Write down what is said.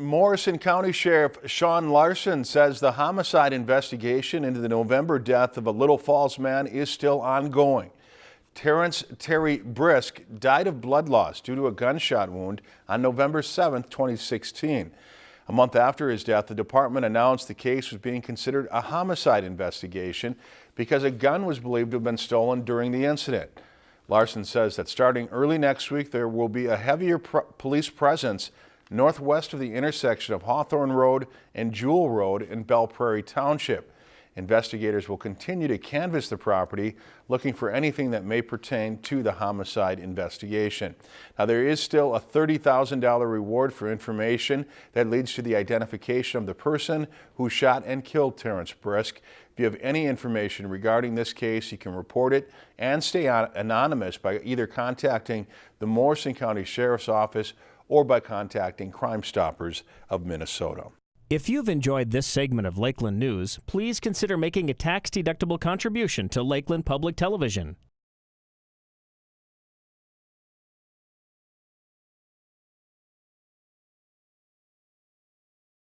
Morrison County Sheriff Sean Larson says the homicide investigation into the November death of a Little Falls man is still ongoing. Terrence Terry Brisk died of blood loss due to a gunshot wound on November 7, 2016. A month after his death, the department announced the case was being considered a homicide investigation because a gun was believed to have been stolen during the incident. Larson says that starting early next week, there will be a heavier police presence northwest of the intersection of Hawthorne Road and Jewell Road in Belle Prairie Township. Investigators will continue to canvass the property looking for anything that may pertain to the homicide investigation. Now there is still a $30,000 reward for information that leads to the identification of the person who shot and killed Terrence Brisk. If you have any information regarding this case, you can report it and stay anonymous by either contacting the Morrison County Sheriff's Office or by contacting Crime Stoppers of Minnesota. If you've enjoyed this segment of Lakeland News, please consider making a tax-deductible contribution to Lakeland Public Television.